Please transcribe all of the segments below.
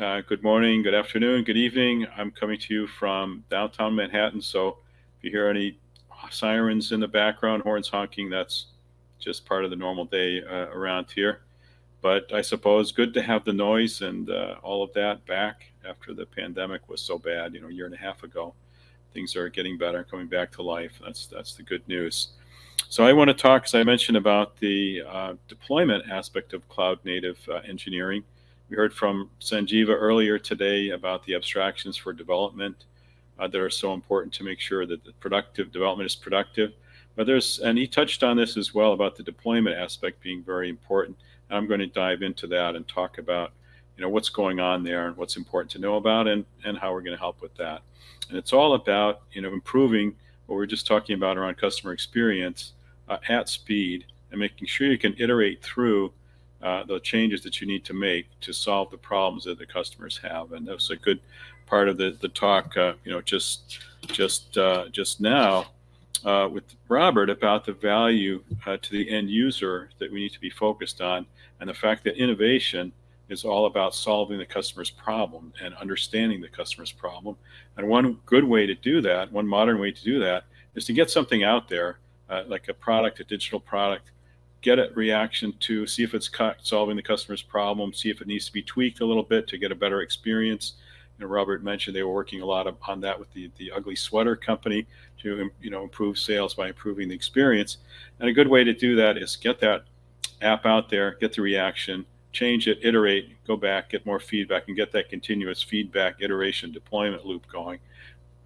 Uh, good morning, good afternoon, good evening. I'm coming to you from downtown Manhattan. So if you hear any sirens in the background, horns honking, that's just part of the normal day uh, around here. But I suppose good to have the noise and uh, all of that back after the pandemic was so bad, you know, a year and a half ago. Things are getting better, coming back to life. That's that's the good news. So I want to talk, as I mentioned, about the uh, deployment aspect of cloud native uh, engineering. We heard from Sanjeeva earlier today about the abstractions for development uh, that are so important to make sure that the productive development is productive. But there's, and he touched on this as well about the deployment aspect being very important. And I'm going to dive into that and talk about, you know, what's going on there and what's important to know about and, and how we're going to help with that. And it's all about, you know, improving what we we're just talking about around customer experience uh, at speed and making sure you can iterate through uh, the changes that you need to make to solve the problems that the customers have. And that was a good part of the, the talk, uh, you know, just just uh, just now uh, with Robert about the value uh, to the end user that we need to be focused on, and the fact that innovation is all about solving the customer's problem and understanding the customer's problem. And one good way to do that, one modern way to do that, is to get something out there, like a product, a digital product, get a reaction to see if it's solving the customer's problem, see if it needs to be tweaked a little bit to get a better experience. You know, Robert mentioned they were working a lot on that with the, the ugly sweater company to you know improve sales by improving the experience. And a good way to do that is get that app out there, get the reaction, change it, iterate, go back, get more feedback, and get that continuous feedback, iteration, deployment loop going.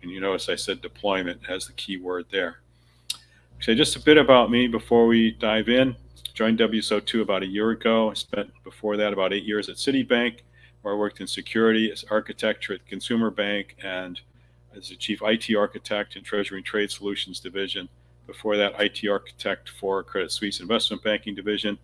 And you notice I said deployment as the key word there. So just a bit about me before we dive in. Joined WSO2 about a year ago. I spent before that about eight years at Citibank, where I worked in security as architecture at Consumer Bank and as a chief IT architect in Treasury and Trade Solutions Division. Before that, IT architect for Credit Suisse Investment Banking Division.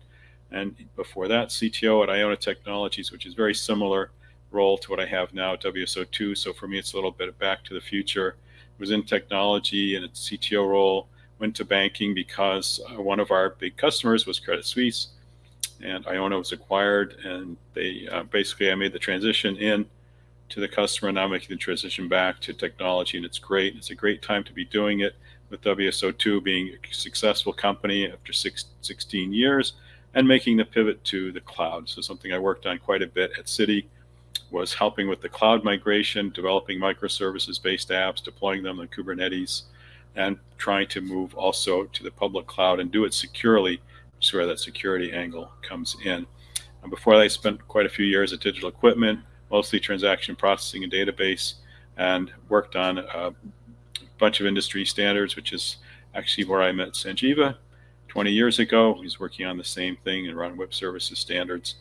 And before that, CTO at Iona Technologies, which is very similar role to what I have now at WSO2. So for me, it's a little bit back to the future. I was in technology and a CTO role went to banking because uh, one of our big customers was Credit Suisse, and Iona was acquired, and they uh, basically I made the transition in to the customer, now making the transition back to technology, and it's great. It's a great time to be doing it with WSO2 being a successful company after six, 16 years and making the pivot to the cloud. So something I worked on quite a bit at Citi was helping with the cloud migration, developing microservices-based apps, deploying them on Kubernetes, and trying to move also to the public cloud and do it securely, which is where that security angle comes in. And before that, I spent quite a few years at Digital Equipment, mostly transaction processing and database, and worked on a bunch of industry standards, which is actually where I met Sanjeeva 20 years ago. He's working on the same thing and run web services standards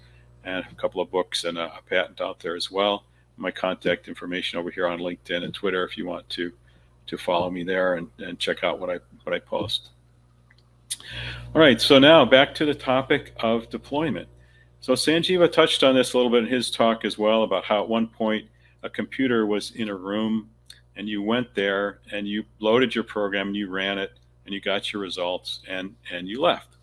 and a couple of books and a, a patent out there as well. My contact information over here on LinkedIn and Twitter if you want to to follow me there and, and check out what I what I post. All right, so now back to the topic of deployment. So Sanjeeva touched on this a little bit in his talk as well about how at one point a computer was in a room and you went there and you loaded your program and you ran it and you got your results and and you left.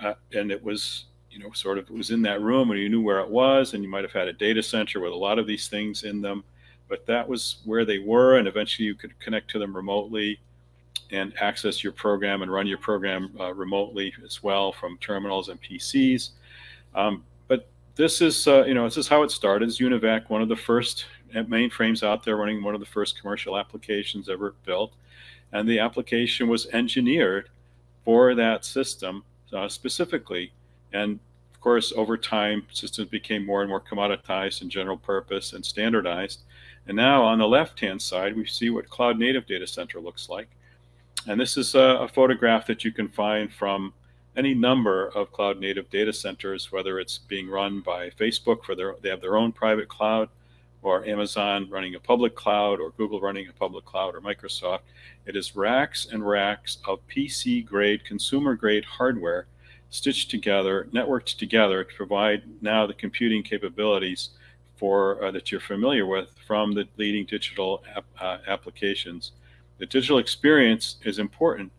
Uh, and it was you know sort of it was in that room and you knew where it was and you might have had a data center with a lot of these things in them but that was where they were. And eventually you could connect to them remotely and access your program and run your program uh, remotely as well from terminals and PCs. Um, but this is, uh, you know, this is how it started. It's UNIVAC, one of the first mainframes out there running one of the first commercial applications ever built. And the application was engineered for that system uh, specifically. And of course, over time, systems became more and more commoditized and general purpose and standardized. And now on the left-hand side, we see what Cloud Native Data Center looks like. And this is a, a, photograph that you can find from any number of cloud native data centers, whether it's being run by Facebook for their, they have their own private cloud, or Amazon running a public cloud, or Google running a public cloud, or Microsoft. It is racks and racks of PC grade, consumer grade hardware stitched together, networked together to provide now the computing capabilities for uh, that you're familiar with from the leading digital ap uh, applications. The digital experience is important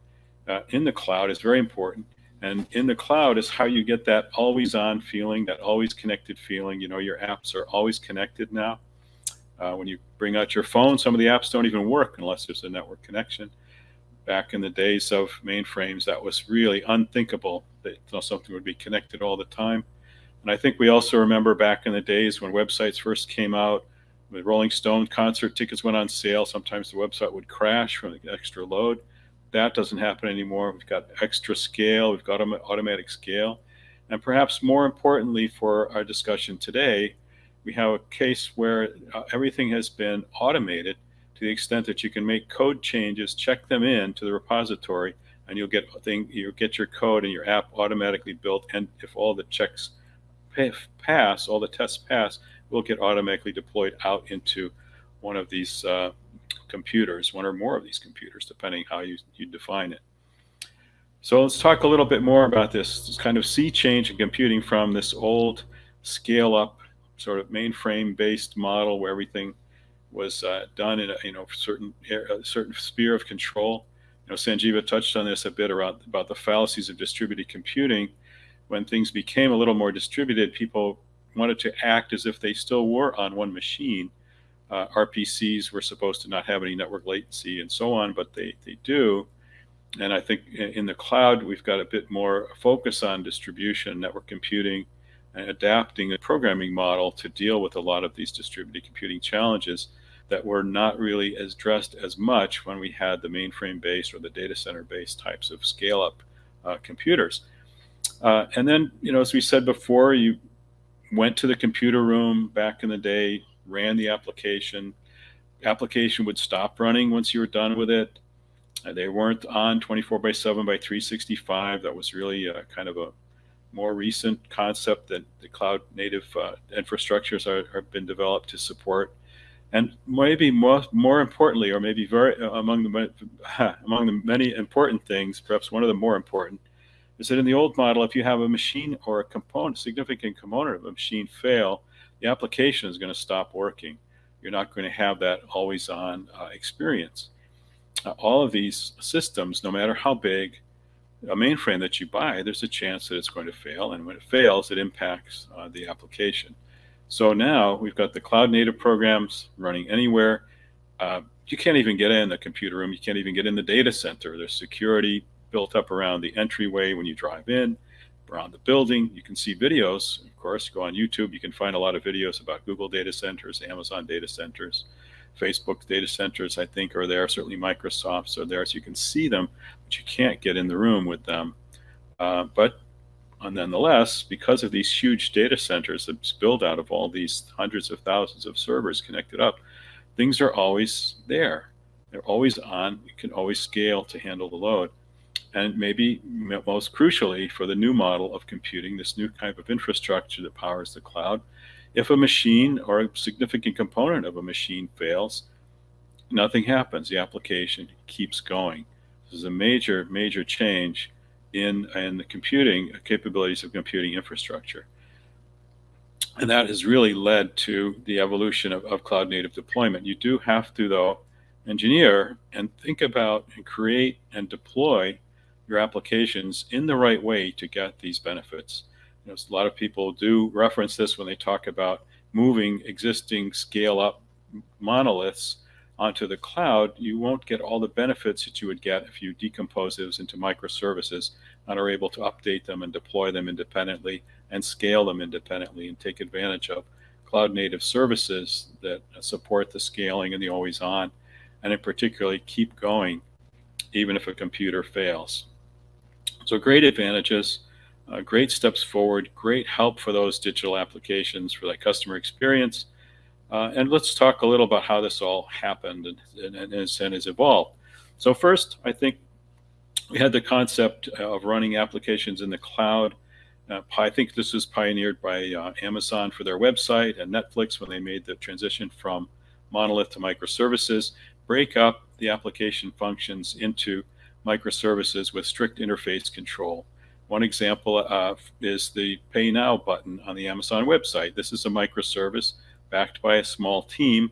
uh, in the cloud is very important, And in the cloud is how you get that always on feeling, that always connected feeling. You know, your apps are always connected now. Uh, when you bring out your phone, some of the apps don't even work unless there's a network connection. Back in the days of mainframes, that was really unthinkable that something would be connected all the time. And I think we also remember back in the days when websites first came out, when Rolling Stone concert tickets went on sale, sometimes the website would crash from the extra load. That doesn't happen anymore. We've got extra scale, we've got automatic scale. And perhaps more importantly for our discussion today, we have a case where uh, everything has been automated to the extent that you can make code changes, check them in to the repository, and you'll get thing you'll get your code and your app automatically built. And if all the checks pass, all the tests pass, will get automatically deployed out into one of these uh, computers, one or more of these computers, depending how you, you define it. So let's talk a little bit more about this, this kind of sea change in computing from this old scale up sort of mainframe based model where everything was uh, done in a you know certain a certain sphere of control. You know, Sanjeeva touched on this a bit around about the fallacies of distributed computing. When things became a little more distributed, people wanted to act as if they still were on one machine. Uh, RPCs were supposed to not have any network latency and so on, but they, they do. And I think in the cloud, we've got a bit more focus on distribution, network computing, and adapting a programming model to deal with a lot of these distributed computing challenges that were not really addressed as much when we had the mainframe based or the data center based types of scale up uh, computers. Uh, and then, you know, as we said before, you went to the computer room back in the day, ran the application. Application would stop running once you were done with it. Uh, they weren't on 24 by 7 by 365. That was really a, kind of a more recent concept that the cloud native uh, infrastructures are, have been developed to support. And maybe more, more importantly, or maybe very uh, among the among the many important things, perhaps one of the more important, is that in the old model, if you have a machine or a component, significant component of a machine fail, the application is going to stop working. You're not going to have that always on uh, experience. Uh, all of these systems, no matter how big, a mainframe that you buy, there's a chance that it's going to fail. And when it fails, it impacts uh, the application. So now we've got the cloud native programs running anywhere. Uh, you can't even get in the computer room. You can't even get in the data center. There's security built up around the entryway when you drive in, around the building. You can see videos. Of course, go on YouTube. You can find a lot of videos about Google data centers, Amazon data centers. Facebook data centers, I think, are there. Certainly Microsoft's are there, so you can see them, but you can't get in the room with them. Uh, but nonetheless, because of these huge data centers that's built out of all these hundreds of thousands of servers connected up, things are always there. They're always on. You can always scale to handle the load. And maybe most crucially for the new model of computing, this new type of infrastructure that powers the cloud, if a machine or a significant component of a machine fails, nothing happens. The application keeps going. This is a major, major change in, in the computing uh, capabilities of computing infrastructure. And that has really led to the evolution of, of cloud native deployment. You do have to, though, engineer and think about and create and deploy your applications in the right way to get these benefits. You know, a lot of people do reference this when they talk about moving existing scale up monoliths onto the cloud, you won't get all the benefits that you would get if you decompose those into microservices and are able to update them and deploy them independently and scale them independently and take advantage of cloud native services that support the scaling and the always on and in particularly keep going even if a computer fails. So great advantages uh, great steps forward, great help for those digital applications for that customer experience. Uh, and let's talk a little about how this all happened and, and, and, and has evolved. So first, I think we had the concept of running applications in the cloud. Uh, I think this was pioneered by uh, Amazon for their website and Netflix when they made the transition from monolith to microservices, break up the application functions into microservices with strict interface control. One example uh, is the Pay Now button on the Amazon website. This is a microservice backed by a small team,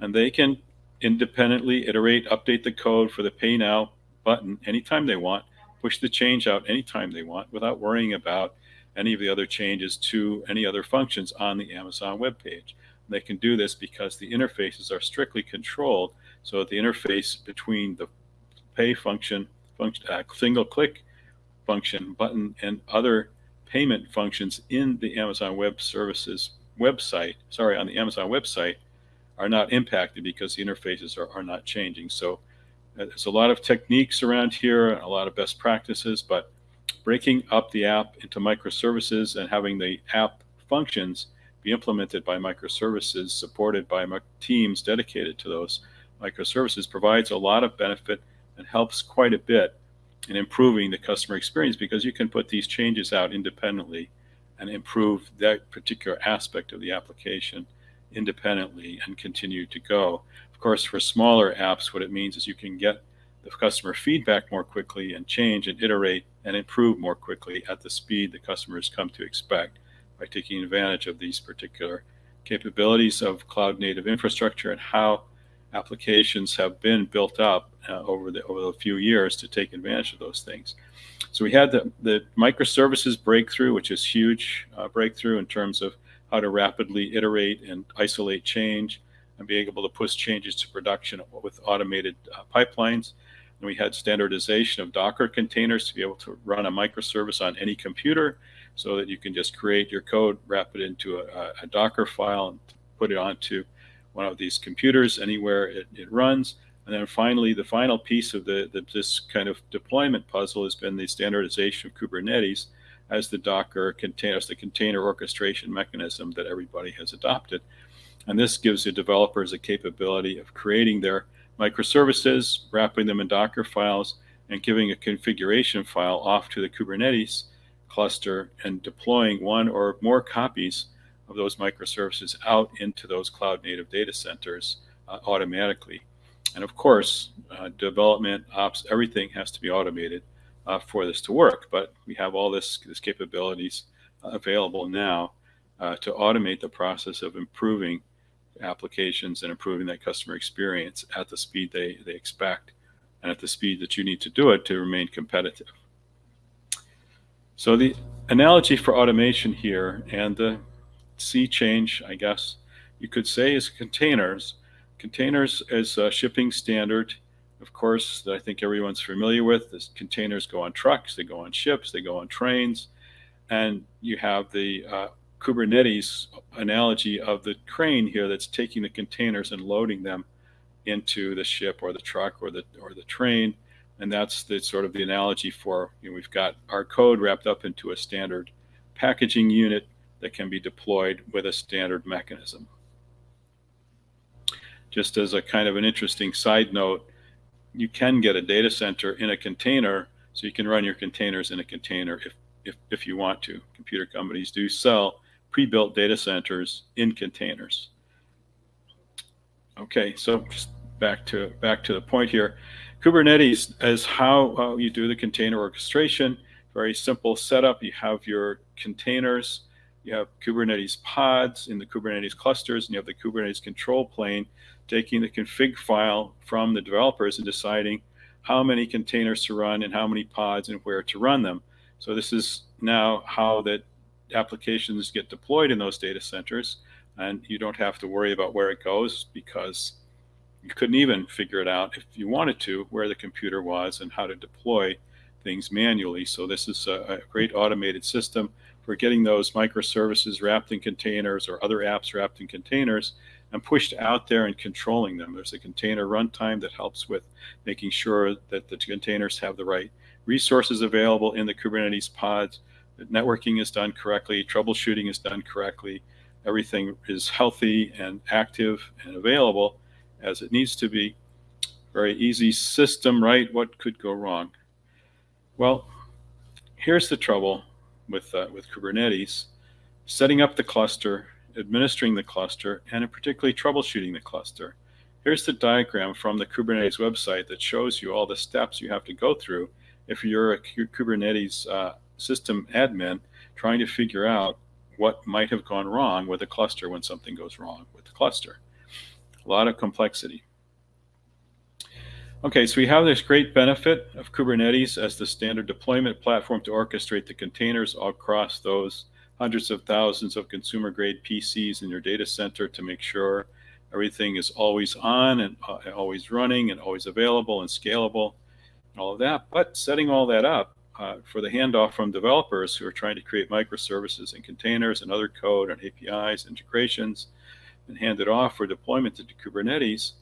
and they can independently iterate, update the code for the Pay Now button anytime they want, push the change out anytime they want without worrying about any of the other changes to any other functions on the Amazon web page. They can do this because the interfaces are strictly controlled so that the interface between the pay function, function uh, single click function button and other payment functions in the Amazon Web Services website, sorry, on the Amazon website, are not impacted because the interfaces are, are not changing. So uh, there's a lot of techniques around here, a lot of best practices, but breaking up the app into microservices and having the app functions be implemented by microservices supported by teams dedicated to those microservices provides a lot of benefit and helps quite a bit in improving the customer experience because you can put these changes out independently and improve that particular aspect of the application independently and continue to go. Of course, for smaller apps, what it means is you can get the customer feedback more quickly and change and iterate and improve more quickly at the speed the customers come to expect by taking advantage of these particular capabilities of cloud native infrastructure and how applications have been built up uh, over the over the few years to take advantage of those things. So we had the, the microservices breakthrough, which is huge uh, breakthrough in terms of how to rapidly iterate and isolate change and being able to push changes to production with automated uh, pipelines. And we had standardization of Docker containers to be able to run a microservice on any computer so that you can just create your code, wrap it into a, a Docker file, and put it onto one of these computers anywhere it, it runs. And then finally, the final piece of the, the, this kind of deployment puzzle has been the standardization of Kubernetes as the Docker container, as the container orchestration mechanism that everybody has adopted. And this gives the developers a capability of creating their microservices, wrapping them in Docker files, and giving a configuration file off to the Kubernetes cluster and deploying one or more copies of those microservices out into those cloud native data centers uh, automatically. And of course, uh, development, ops, everything has to be automated uh, for this to work. But we have all this, this capabilities available now uh, to automate the process of improving applications and improving that customer experience at the speed they, they expect and at the speed that you need to do it to remain competitive. So the analogy for automation here and the sea change, I guess you could say, is containers. Containers as a shipping standard, of course, that I think everyone's familiar with. This containers go on trucks, they go on ships, they go on trains, and you have the uh, Kubernetes analogy of the crane here that's taking the containers and loading them into the ship or the truck or the or the train and that's the sort of the analogy for you know, we've got our code wrapped up into a standard packaging unit that can be deployed with a standard mechanism. Just as a kind of an interesting side note, you can get a data center in a container, so you can run your containers in a container if, if, if you want to. Computer companies do sell pre-built data centers in containers. Okay, so just back to back to the point here. Kubernetes is how uh, you do the container orchestration. Very simple setup. You have your containers, you have Kubernetes pods in the Kubernetes clusters, and you have the Kubernetes control plane taking the config file from the developers and deciding how many containers to run and how many pods and where to run them. So this is now how that applications get deployed in those data centers, and you don't have to worry about where it goes because you couldn't even figure it out if you wanted to where the computer was and how to deploy things manually. So this is a, a great automated system for getting those microservices wrapped in containers or other apps wrapped in containers and pushed out there and controlling them. There's a container runtime that helps with making sure that the containers have the right resources available in the Kubernetes pods, that networking is done correctly, troubleshooting is done correctly, everything is healthy and active and available as it needs to be. Very easy system, right? What could go wrong? Well, here's the trouble with, uh, with Kubernetes. Setting up the cluster, administering the cluster, and particularly troubleshooting the cluster. Here's the diagram from the Kubernetes website that shows you all the steps you have to go through if you're a Kubernetes uh, system admin trying to figure out what might have gone wrong with a cluster when something goes wrong with the cluster a lot of complexity. Okay, so we have this great benefit of Kubernetes as the standard deployment platform to orchestrate the containers across those hundreds of thousands of consumer grade PCs in your data center to make sure everything is always on and uh, always running and always available and scalable and all of that. But setting all that up uh, for the handoff from developers who are trying to create microservices and containers and other code and APIs, integrations, and hand it off for deployment to Kubernetes.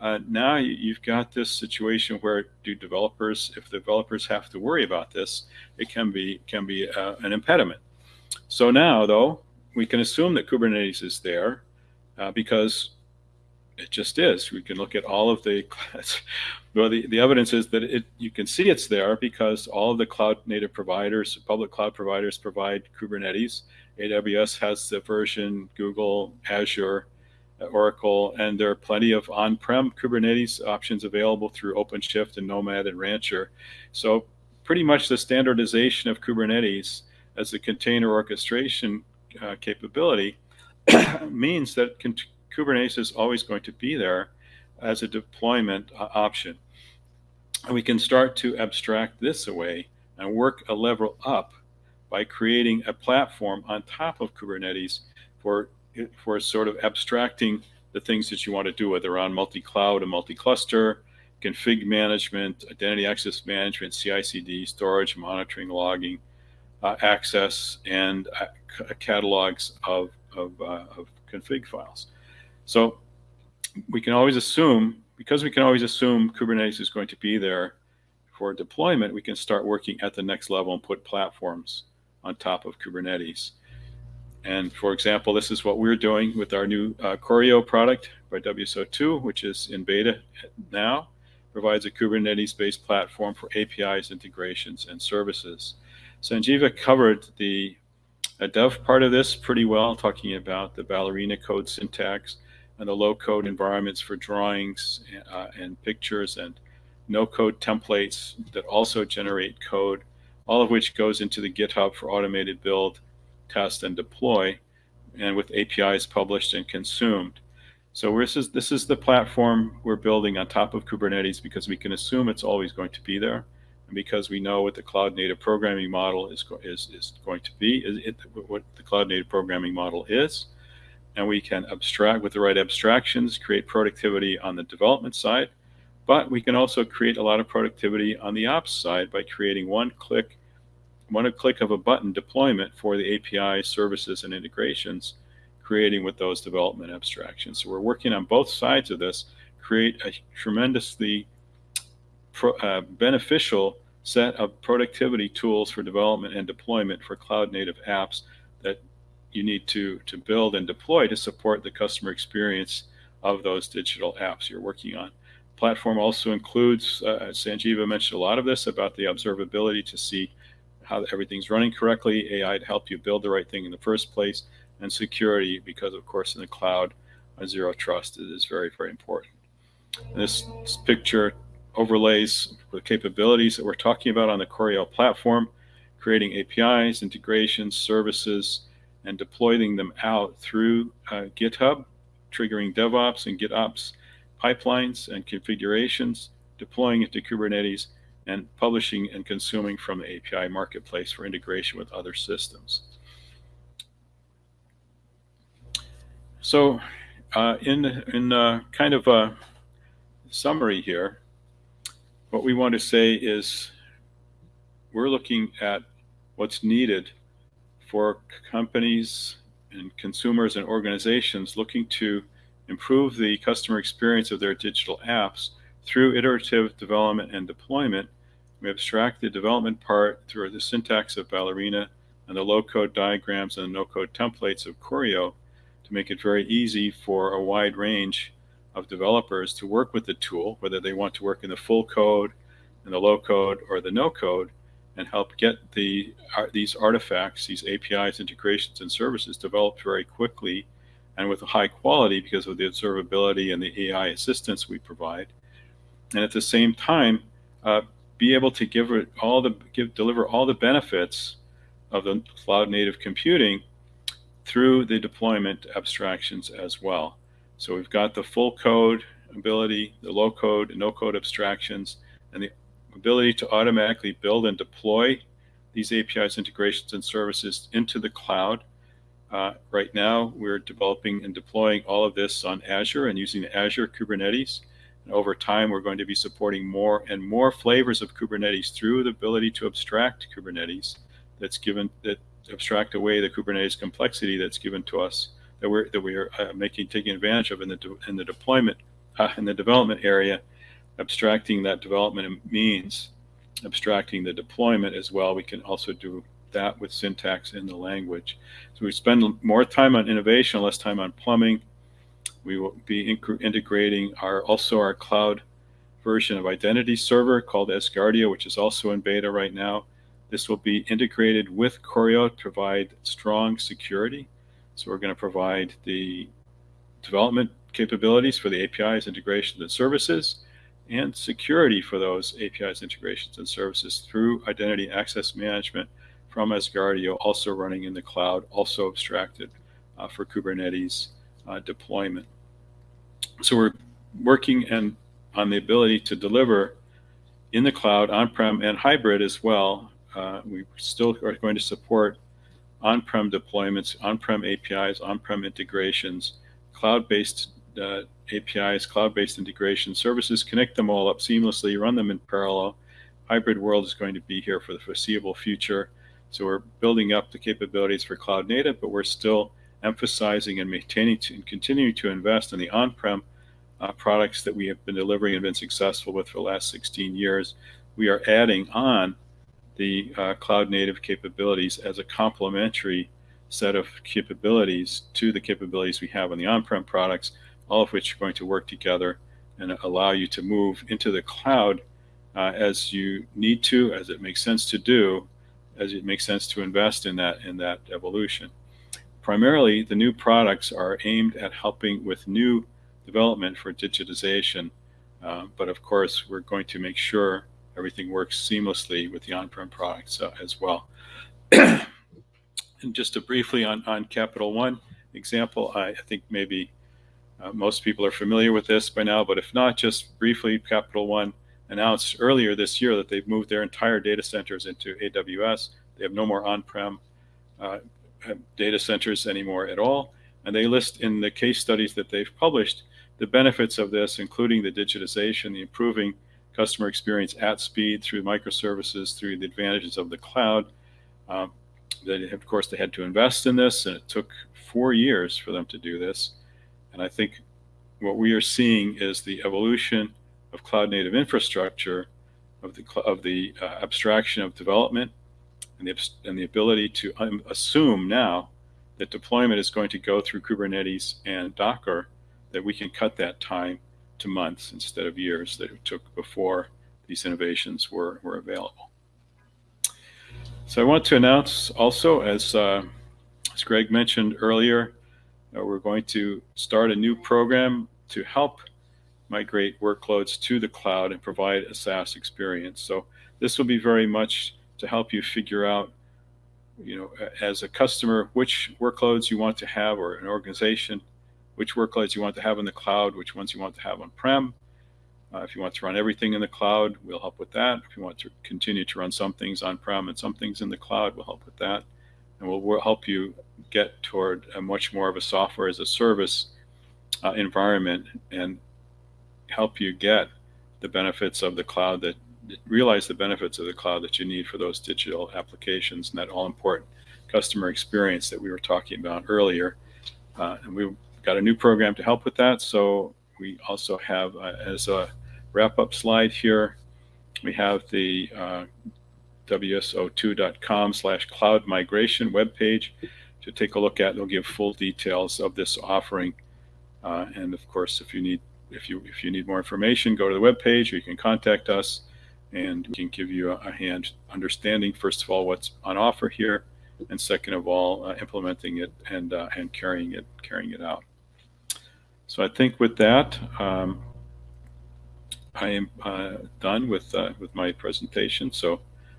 Uh, now you've got this situation where do developers, if developers have to worry about this, it can be can be uh, an impediment. So now, though, we can assume that Kubernetes is there uh, because it just is. We can look at all of the, well, the, the evidence is that it, you can see it's there because all of the cloud native providers, public cloud providers provide Kubernetes. AWS has the version, Google, Azure, Oracle, and there are plenty of on-prem Kubernetes options available through OpenShift and Nomad and Rancher. So pretty much the standardization of Kubernetes as a container orchestration uh, capability means that Kubernetes is always going to be there as a deployment uh, option. And we can start to abstract this away and work a level up by creating a platform on top of Kubernetes for, for sort of abstracting the things that you want to do, whether on multi-cloud and multi-cluster, config management, identity access management, CI/CD, storage, monitoring, logging, uh, access, and uh, catalogs of, of, uh, of config files. So we can always assume, because we can always assume Kubernetes is going to be there for deployment, we can start working at the next level and put platforms on top of Kubernetes. And for example, this is what we're doing with our new uh, Choreo product by WSO2, which is in beta now, provides a Kubernetes-based platform for APIs, integrations, and services. Sanjeeva covered the dev part of this pretty well, talking about the Ballerina code syntax, and the low code environments for drawings uh, and pictures and no code templates that also generate code, all of which goes into the GitHub for automated build, test, and deploy, and with APIs published and consumed. So this is, this is the platform we're building on top of Kubernetes because we can assume it's always going to be there. And because we know what the cloud native programming model is, is, is going to be, is it, what the cloud native programming model is, and we can abstract with the right abstractions, create productivity on the development side, but we can also create a lot of productivity on the ops side by creating one click, one click of a button deployment for the API services and integrations, creating with those development abstractions. So we're working on both sides of this, create a tremendously pro, uh, beneficial set of productivity tools for development and deployment for cloud native apps that you need to, to build and deploy to support the customer experience of those digital apps you're working on. Platform also includes, uh, Sanjeeva mentioned a lot of this about the observability to see how everything's running correctly, AI to help you build the right thing in the first place, and security because of course in the cloud, zero trust is very, very important. And this, picture overlays the capabilities that we're talking about on the Choreo platform, creating APIs, integrations, services, and deploying them out through uh, GitHub, triggering DevOps and GitOps pipelines and configurations, deploying it to Kubernetes, and publishing and consuming from the API marketplace for integration with other systems. So uh, in, in uh, kind of a summary here, what we want to say is we're looking at what's needed for companies and consumers and organizations looking to improve the customer experience of their digital apps through iterative development and deployment. We abstract the development part through the syntax of Ballerina and the low-code diagrams and no-code templates of Choreo to make it very easy for a wide range of developers to work with the tool, whether they want to work in the full code, in the low code, or the no code, and help get the uh, these artifacts, these APIs, integrations, and services developed very quickly and with high quality because of the observability and the AI assistance we provide. And at the same time, uh, be able to give it all the give deliver all the benefits of the cloud native computing through the deployment abstractions as well. So we've got the full code ability, the low code and no code abstractions, and the ability to automatically build and deploy these APIs, integrations, and services into the cloud. Uh, right now, we're developing and deploying all of this on Azure and using Azure Kubernetes. And over time, we're going to be supporting more and more flavors of Kubernetes through the ability to abstract Kubernetes that's given that abstract away the Kubernetes complexity that's given to us that we're that we are uh, making taking advantage of in the in the deployment uh, in the development area, abstracting that development means abstracting the deployment as well. We can also do that with syntax in the language. So we spend more time on innovation, less time on plumbing. We will be integrating our also our cloud version of identity server called Asgardeo, which is also in beta right now. This will be integrated with Choreo to provide strong security. So we're going to provide the development capabilities for the APIs, integrations, and services, and security for those APIs, integrations, and services through identity access management from Asgardeo, also running in the cloud, also abstracted uh, for Kubernetes uh, deployment. So we're working and on the ability to deliver in the cloud, on-prem, and hybrid as well. Uh, we still are going to support on-prem deployments, on-prem APIs, on-prem integrations, cloud-based uh, APIs, cloud-based integration services, connect them all up seamlessly, run them in parallel. Hybrid world is going to be here for the foreseeable future. So we're building up the capabilities for cloud native, but we're still emphasizing and maintaining to, and continuing to invest in the on-prem uh, products that we have been delivering and been successful with for the last 16 years. We are adding on the uh, cloud native capabilities as a complementary set of capabilities to the capabilities we have on the on-prem products all of which are going to work together and allow you to move into the cloud uh, as you need to, as it makes sense to do, as it makes sense to invest in that in that evolution. Primarily, the new products are aimed at helping with new development for digitization, uh, but of course, we're going to make sure everything works seamlessly with the on-prem products uh, as well. and just to briefly on, on Capital One example, I, I think maybe uh, most people are familiar with this by now, but if not, just briefly, Capital One announced earlier this year that they've moved their entire data centers into AWS. They have no more on-prem uh, data centers anymore at all. And they list in the case studies that they've published the benefits of this, including the digitization, the improving customer experience at speed through microservices, through the advantages of the cloud. Um, they, of course, they had to invest in this, and it took four years for them to do this. And I think what we are seeing is the evolution of cloud native infrastructure, of the, of the uh, abstraction of development, and the, and the ability to um, assume now that deployment is going to go through Kubernetes and Docker, that we can cut that time to months instead of years that it took before these innovations were, were available. So I want to announce also, as, uh, as Greg mentioned earlier, uh, we're going to start a new program to help migrate workloads to the cloud and provide a SaaS experience. So this will be very much to help you figure out, you know, as a customer, which workloads you want to have or an organization, which workloads you want to have in the cloud, which ones you want to have on-prem. Uh, if you want to run everything in the cloud, we'll help with that. If you want to continue to run some things on-prem and some things in the cloud, we'll help with that and will will help you get toward a much more of a software as a service uh, environment and help you get the benefits of the cloud that realize the benefits of the cloud that you need for those digital applications and that all important customer experience that we were talking about earlier. Uh, and we've got a new program to help with that. So we also have, uh, as a wrap up slide here, we have the uh, wso2.com slash cloud migration webpage to take a look at. They'll give full details of this offering. Uh, and of course, if you need if you if you need more information, go to the webpage or you can contact us and we can give you a, a hand understanding, first of all, what's on offer here, and second of all, uh, implementing it and uh, and carrying it carrying it out. So I think with that, um, I am uh, done with uh, with my presentation. So